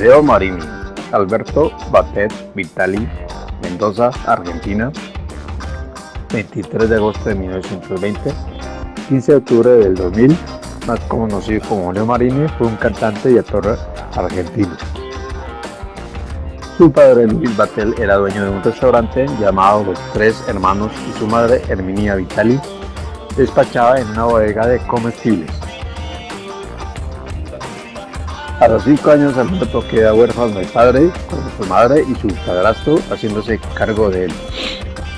Leo Marini, Alberto Batet Vitali, Mendoza, Argentina, 23 de agosto de 1920, 15 de octubre del 2000, más conocido como Leo Marini, fue un cantante y actor argentino. Su padre Luis Batel era dueño de un restaurante llamado Los Tres Hermanos y su madre Herminia Vitali despachaba en una bodega de comestibles. A los cinco años Alberto queda huérfano de padre, con su madre y su padrastro haciéndose cargo de él.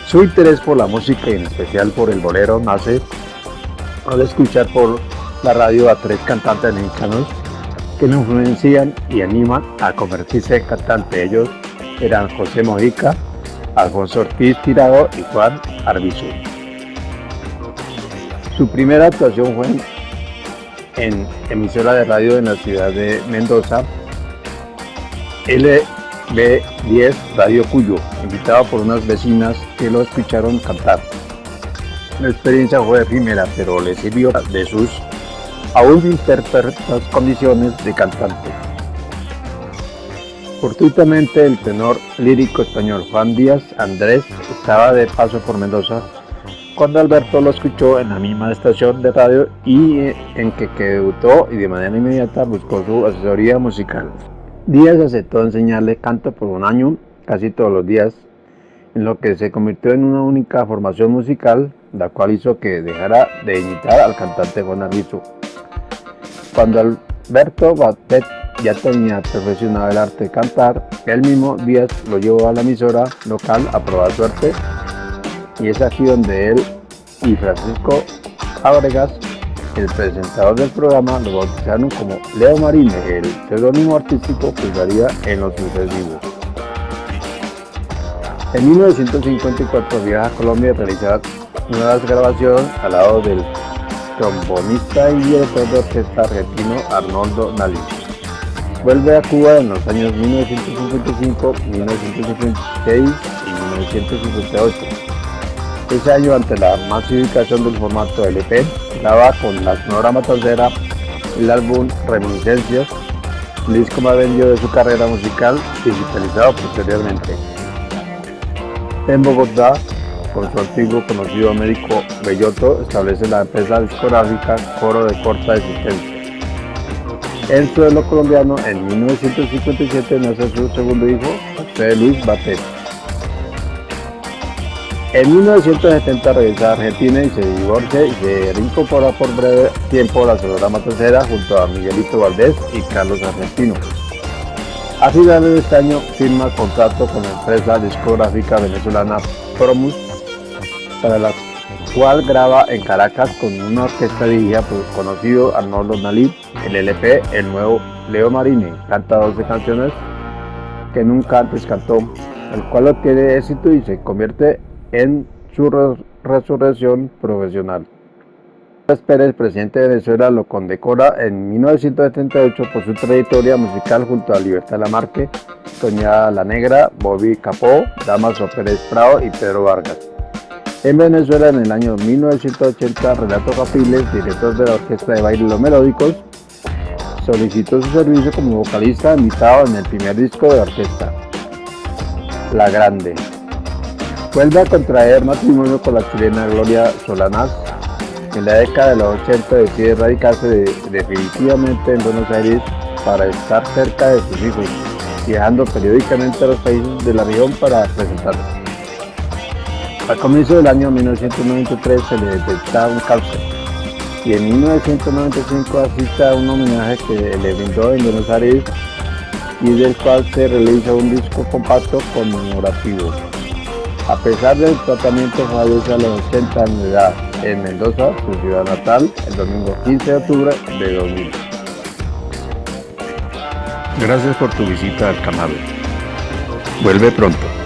Su interés por la música y en especial por el bolero nace al escuchar por la radio a tres cantantes mexicanos que lo influencian y animan a convertirse en cantante. Ellos eran José Mojica, Alfonso Ortiz Tirado y Juan Arbizu. Su primera actuación fue en emisora de radio en la ciudad de Mendoza, LB10 Radio Cuyo, invitado por unas vecinas que lo escucharon cantar. La experiencia fue efímera, pero le sirvió de sus aún imperfectas condiciones de cantante. Fortuitamente el tenor lírico español Juan Díaz Andrés estaba de paso por Mendoza cuando Alberto lo escuchó en la misma estación de radio y en que, debutó y de manera inmediata buscó su asesoría musical. Díaz aceptó enseñarle canto por un año, casi todos los días, en lo que se convirtió en una única formación musical, la cual hizo que dejara de imitar al cantante Juan Arbizu. Cuando Alberto Batet ya tenía perfeccionado el arte de cantar, él mismo Díaz lo llevó a la emisora local a probar suerte y es aquí donde él y Francisco Ábregas, el presentador del programa, lo bautizaron como Leo Marine, el seudónimo artístico que usaría en los sucesivos. En 1954 viaja a Colombia a realizar nuevas grabaciones al lado del trombonista y director de orquesta argentino Arnoldo Nalí. Vuelve a Cuba en los años 1955, 1956 y 1958 ese año, ante la masificación del formato LP, graba con la Sonora Matancera el álbum Reminiscencias, el disco más vendido de su carrera musical, digitalizado posteriormente. En Bogotá, con su antiguo conocido médico Belloto, establece la empresa discográfica Coro de Corta Existencia. En suelo colombiano, en 1957 nace su segundo hijo, José Luis Batet. En 1970 regresa a Argentina y se divorcia y se reincorpora por breve tiempo a la Sonora Matancera junto a Miguelito Valdés y Carlos Argentino. A finales de este año firma contrato con la empresa discográfica venezolana Promus, para la cual graba en Caracas con una orquesta dirigida por el conocido Arnoldo Nalí, el LP El Nuevo Leo Marini, canta 12 canciones que nunca antes cantó, el cual obtiene éxito y se convierte en su resurrección profesional. Pérez, presidente de Venezuela, lo condecora en 1978 por su trayectoria musical junto a Libertad Lamarque, Soñada La Negra, Bobby Capó, Damaso Pérez Prado y Pedro Vargas. En Venezuela, en el año 1980, Renato Capiles, director de la Orquesta de Baile Los Melódicos, solicitó su servicio como vocalista invitado en el primer disco de la orquesta, La Grande. Vuelve a contraer matrimonio con la chilena Gloria Solanas. En la década de los 80 decide radicarse definitivamente en Buenos Aires para estar cerca de sus hijos, viajando periódicamente a los países de la región para presentarse. Al comienzo del año 1993 se le detecta un cáncer y en 1995 asiste a un homenaje que le brindó en Buenos Aires y del cual se realiza un disco compacto conmemorativo. A pesar del tratamiento fallece a los 80 años de edad en Mendoza, su ciudad natal, el domingo 15 de octubre de 2000. Gracias por tu visita al canal. Vuelve pronto.